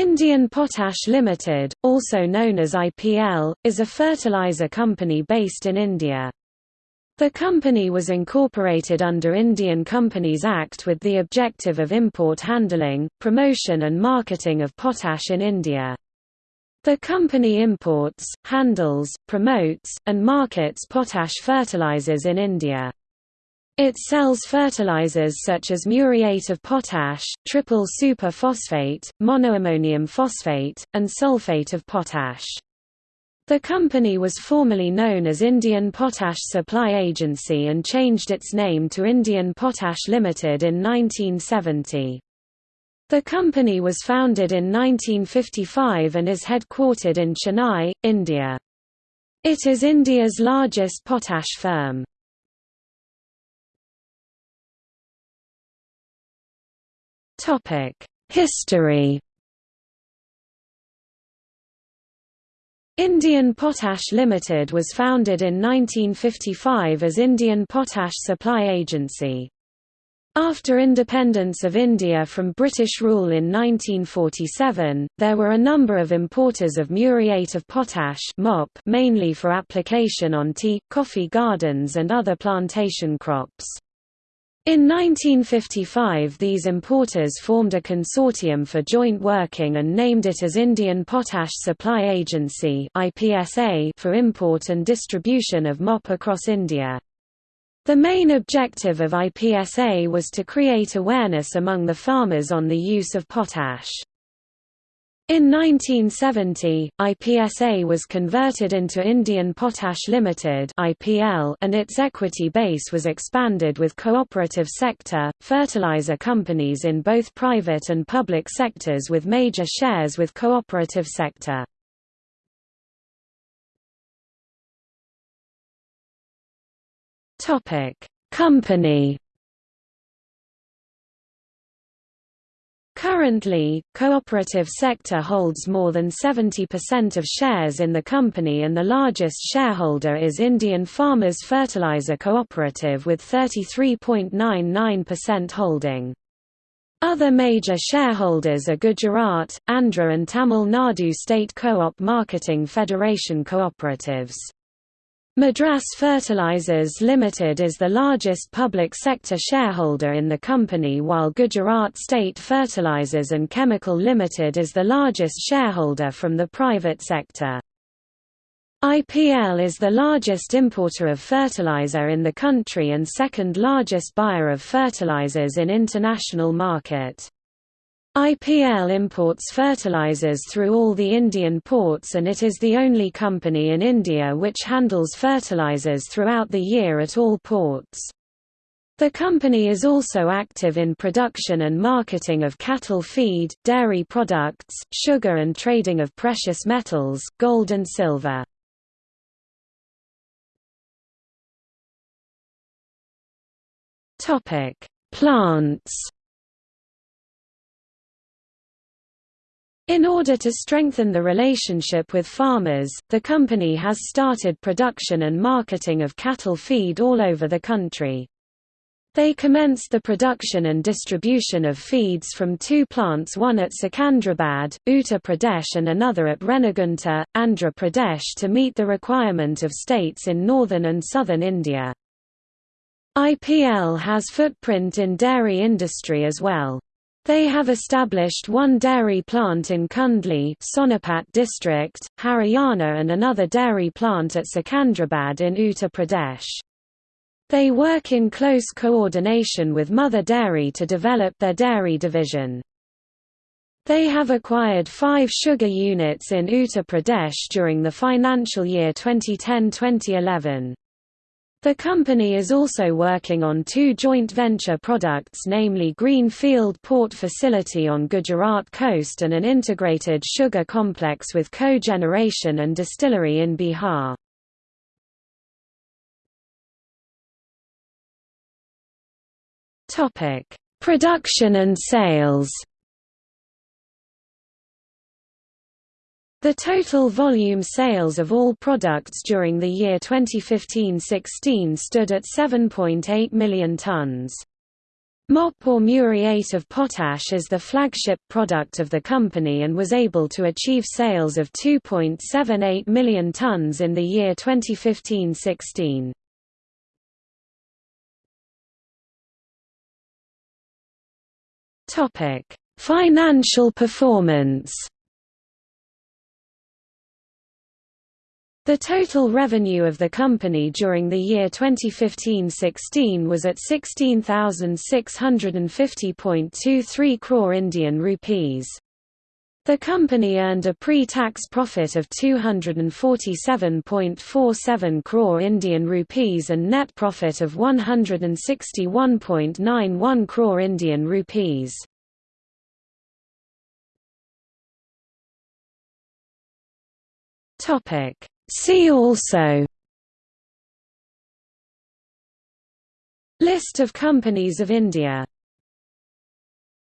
Indian Potash Limited, also known as IPL, is a fertilizer company based in India. The company was incorporated under Indian Companies Act with the objective of import handling, promotion and marketing of potash in India. The company imports, handles, promotes, and markets potash fertilizers in India. It sells fertilizers such as muriate of potash, triple super phosphate, monoammonium phosphate, and sulfate of potash. The company was formerly known as Indian Potash Supply Agency and changed its name to Indian Potash Limited in 1970. The company was founded in 1955 and is headquartered in Chennai, India. It is India's largest potash firm. History Indian Potash Limited was founded in 1955 as Indian Potash Supply Agency. After independence of India from British rule in 1947, there were a number of importers of muriate of potash MOP mainly for application on tea, coffee gardens and other plantation crops. In 1955 these importers formed a consortium for joint working and named it as Indian Potash Supply Agency for import and distribution of MOP across India. The main objective of IPSA was to create awareness among the farmers on the use of potash. In 1970, IPSA was converted into Indian Potash Limited (IPL) and its equity base was expanded with cooperative sector, fertilizer companies in both private and public sectors with major shares with cooperative sector. Topic: Company. Currently, cooperative sector holds more than 70% of shares in the company and the largest shareholder is Indian Farmers Fertilizer Cooperative with 33.99% holding. Other major shareholders are Gujarat, Andhra and Tamil Nadu State Co-op Marketing Federation Cooperatives. Madras Fertilizers Limited is the largest public sector shareholder in the company while Gujarat State Fertilizers and Chemical Limited is the largest shareholder from the private sector. IPL is the largest importer of fertilizer in the country and second largest buyer of fertilizers in international market. IPL imports fertilizers through all the Indian ports and it is the only company in India which handles fertilizers throughout the year at all ports. The company is also active in production and marketing of cattle feed, dairy products, sugar and trading of precious metals, gold and silver. Plants In order to strengthen the relationship with farmers, the company has started production and marketing of cattle feed all over the country. They commenced the production and distribution of feeds from two plants one at Secunderabad, Uttar Pradesh and another at Renigunta, Andhra Pradesh to meet the requirement of states in northern and southern India. IPL has footprint in dairy industry as well. They have established one dairy plant in Kundli Sonipat district, Haryana and another dairy plant at Secunderabad in Uttar Pradesh. They work in close coordination with Mother Dairy to develop their dairy division. They have acquired five sugar units in Uttar Pradesh during the financial year 2010-2011. The company is also working on two joint venture products namely Greenfield Port Facility on Gujarat coast and an integrated sugar complex with co-generation and distillery in Bihar. Production and sales The total volume sales of all products during the year 2015-16 stood at 7.8 million tons. MOP or muriate of potash is the flagship product of the company and was able to achieve sales of 2.78 million tons in the year 2015-16. Topic: Financial performance. The total revenue of the company during the year 2015-16 was at 16,650.23 crore Indian rupees. The company earned a pre-tax profit of 247.47 crore Indian rupees and net profit of 161.91 crore Indian rupees. Topic See also List of companies of India